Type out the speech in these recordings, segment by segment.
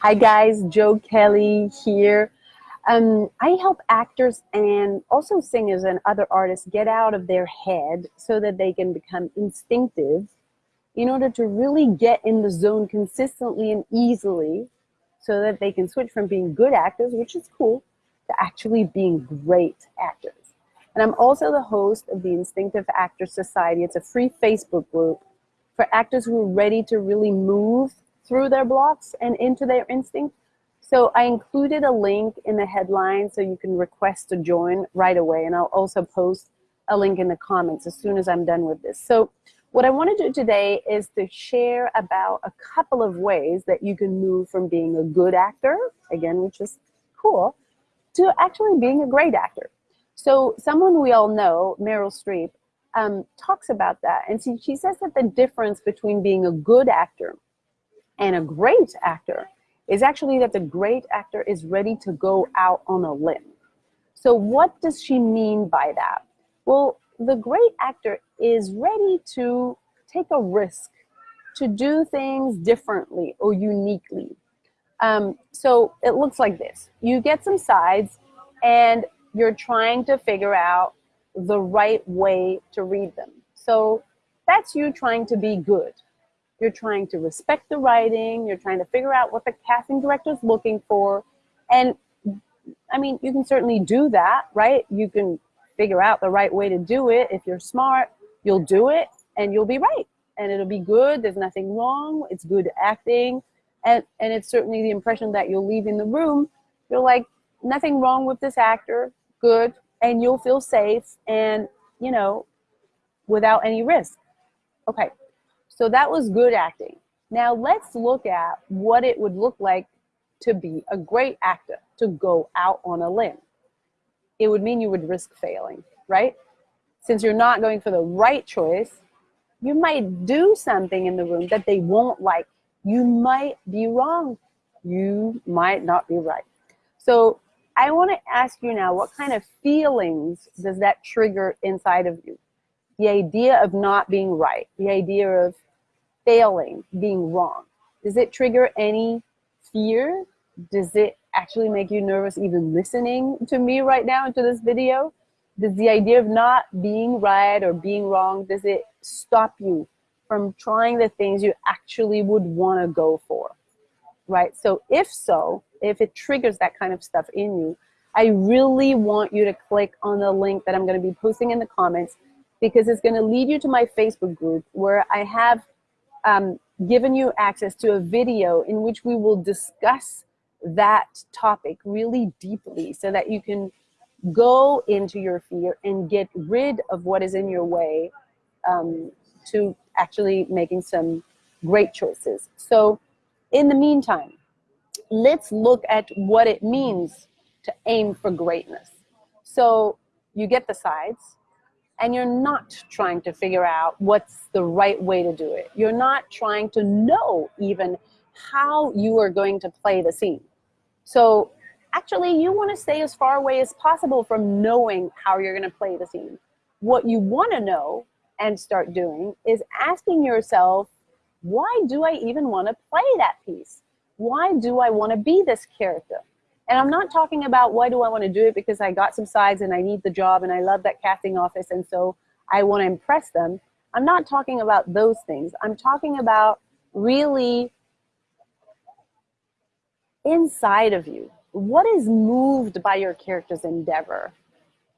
Hi guys, Joe Kelly here. Um, I help actors and also singers and other artists get out of their head so that they can become instinctive in order to really get in the zone consistently and easily so that they can switch from being good actors, which is cool, to actually being great actors. And I'm also the host of the Instinctive Actors Society. It's a free Facebook group for actors who are ready to really move through their blocks and into their instinct. So I included a link in the headline so you can request to join right away. And I'll also post a link in the comments as soon as I'm done with this. So what I want to do today is to share about a couple of ways that you can move from being a good actor, again, which is cool, to actually being a great actor. So someone we all know, Meryl Streep, um, talks about that. And she, she says that the difference between being a good actor and a great actor is actually that the great actor is ready to go out on a limb. So what does she mean by that? Well, the great actor is ready to take a risk, to do things differently or uniquely. Um, so it looks like this. You get some sides and you're trying to figure out the right way to read them. So that's you trying to be good. You're trying to respect the writing. You're trying to figure out what the casting director is looking for. And I mean, you can certainly do that, right? You can figure out the right way to do it. If you're smart, you'll do it and you'll be right. And it'll be good. There's nothing wrong. It's good acting. And, and it's certainly the impression that you'll leave in the room. You're like, nothing wrong with this actor good, and you'll feel safe and, you know, without any risk. Okay, so that was good acting. Now let's look at what it would look like to be a great actor, to go out on a limb. It would mean you would risk failing, right? Since you're not going for the right choice, you might do something in the room that they won't like. You might be wrong. You might not be right. So I want to ask you now, what kind of feelings does that trigger inside of you? The idea of not being right, the idea of failing, being wrong. Does it trigger any fear? Does it actually make you nervous even listening to me right now into this video? Does the idea of not being right or being wrong, does it stop you from trying the things you actually would want to go for? Right? So if so, if it triggers that kind of stuff in you, I really want you to click on the link that I'm going to be posting in the comments because it's going to lead you to my Facebook group where I have um, given you access to a video in which we will discuss that topic really deeply so that you can go into your fear and get rid of what is in your way um, to actually making some great choices. So in the meantime, let's look at what it means to aim for greatness. So you get the sides and you're not trying to figure out what's the right way to do it. You're not trying to know even how you are going to play the scene. So actually you want to stay as far away as possible from knowing how you're going to play the scene. What you want to know and start doing is asking yourself, why do I even want to play that piece? why do I want to be this character? And I'm not talking about why do I want to do it because I got some sides and I need the job and I love that casting office and so I want to impress them. I'm not talking about those things. I'm talking about really inside of you. What is moved by your character's endeavor?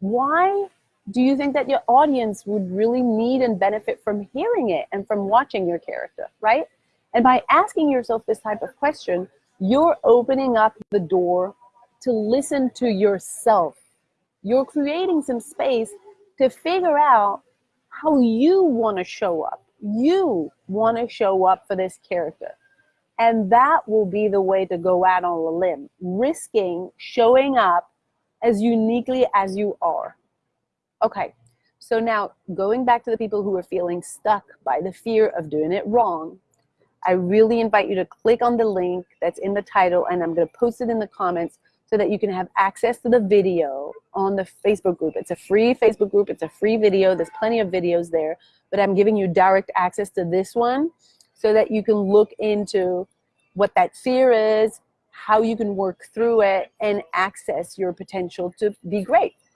Why do you think that your audience would really need and benefit from hearing it and from watching your character, right? And by asking yourself this type of question, you're opening up the door to listen to yourself. You're creating some space to figure out how you want to show up. You want to show up for this character. And that will be the way to go out on a limb, risking showing up as uniquely as you are. Okay, so now going back to the people who are feeling stuck by the fear of doing it wrong, I really invite you to click on the link that's in the title and I'm going to post it in the comments so that you can have access to the video on the Facebook group. It's a free Facebook group. It's a free video. There's plenty of videos there, but I'm giving you direct access to this one so that you can look into what that fear is how you can work through it and access your potential to be great